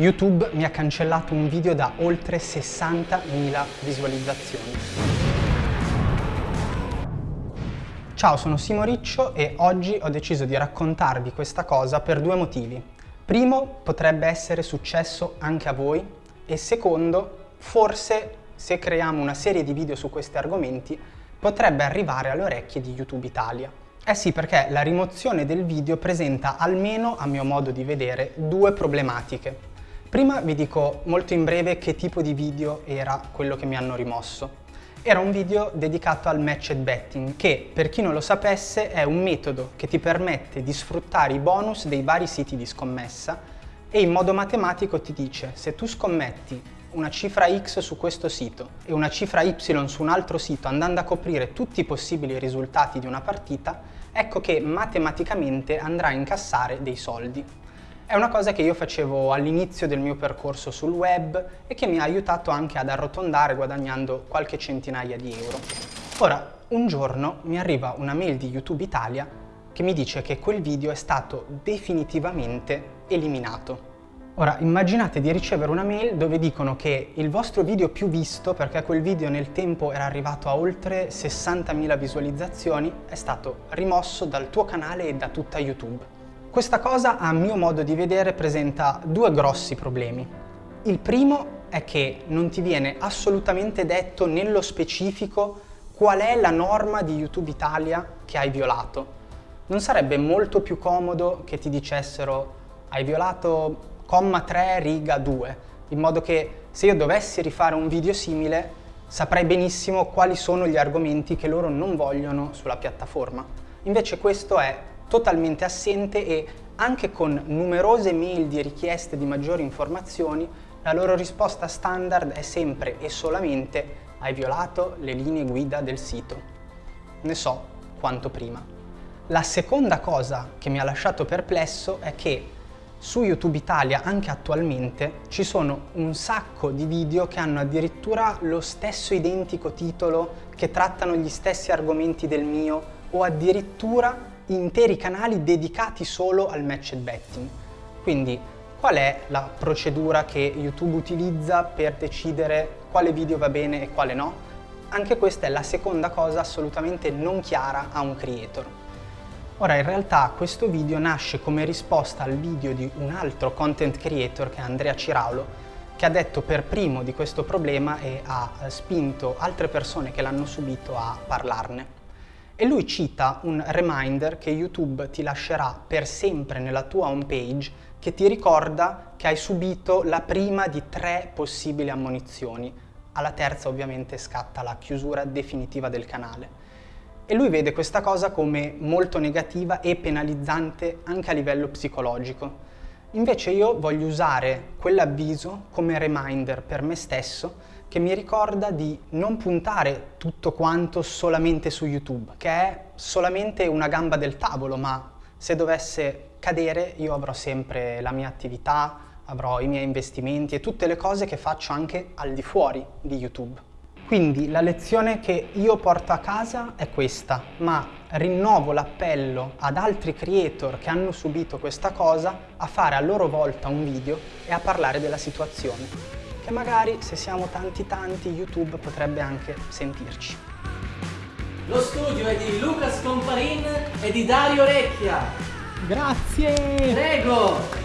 YouTube mi ha cancellato un video da oltre 60.000 visualizzazioni. Ciao, sono Simo Riccio e oggi ho deciso di raccontarvi questa cosa per due motivi. Primo, potrebbe essere successo anche a voi e secondo, forse se creiamo una serie di video su questi argomenti potrebbe arrivare alle orecchie di YouTube Italia. Eh sì, perché la rimozione del video presenta almeno, a mio modo di vedere, due problematiche. Prima vi dico molto in breve che tipo di video era quello che mi hanno rimosso. Era un video dedicato al matched betting che, per chi non lo sapesse, è un metodo che ti permette di sfruttare i bonus dei vari siti di scommessa e in modo matematico ti dice se tu scommetti una cifra X su questo sito e una cifra Y su un altro sito andando a coprire tutti i possibili risultati di una partita, ecco che matematicamente andrà a incassare dei soldi. È una cosa che io facevo all'inizio del mio percorso sul web e che mi ha aiutato anche ad arrotondare guadagnando qualche centinaia di euro. Ora, un giorno mi arriva una mail di YouTube Italia che mi dice che quel video è stato definitivamente eliminato. Ora, immaginate di ricevere una mail dove dicono che il vostro video più visto, perché quel video nel tempo era arrivato a oltre 60.000 visualizzazioni, è stato rimosso dal tuo canale e da tutta YouTube. Questa cosa, a mio modo di vedere, presenta due grossi problemi. Il primo è che non ti viene assolutamente detto nello specifico qual è la norma di YouTube Italia che hai violato. Non sarebbe molto più comodo che ti dicessero hai violato comma 3 riga 2, in modo che se io dovessi rifare un video simile saprei benissimo quali sono gli argomenti che loro non vogliono sulla piattaforma. Invece questo è totalmente assente e anche con numerose mail di richieste di maggiori informazioni, la loro risposta standard è sempre e solamente hai violato le linee guida del sito. Ne so quanto prima. La seconda cosa che mi ha lasciato perplesso è che su YouTube Italia anche attualmente ci sono un sacco di video che hanno addirittura lo stesso identico titolo, che trattano gli stessi argomenti del mio o addirittura interi canali dedicati solo al matched betting. Quindi qual è la procedura che YouTube utilizza per decidere quale video va bene e quale no? Anche questa è la seconda cosa assolutamente non chiara a un creator. Ora in realtà questo video nasce come risposta al video di un altro content creator che è Andrea Ciraulo che ha detto per primo di questo problema e ha spinto altre persone che l'hanno subito a parlarne. E lui cita un reminder che YouTube ti lascerà per sempre nella tua home page che ti ricorda che hai subito la prima di tre possibili ammonizioni. Alla terza ovviamente scatta la chiusura definitiva del canale. E lui vede questa cosa come molto negativa e penalizzante anche a livello psicologico. Invece io voglio usare quell'avviso come reminder per me stesso che mi ricorda di non puntare tutto quanto solamente su YouTube, che è solamente una gamba del tavolo, ma se dovesse cadere io avrò sempre la mia attività, avrò i miei investimenti e tutte le cose che faccio anche al di fuori di YouTube. Quindi la lezione che io porto a casa è questa, ma rinnovo l'appello ad altri creator che hanno subito questa cosa a fare a loro volta un video e a parlare della situazione e magari se siamo tanti tanti YouTube potrebbe anche sentirci. Lo studio è di Luca Scomparin e di Dario Recchia. Grazie! Prego!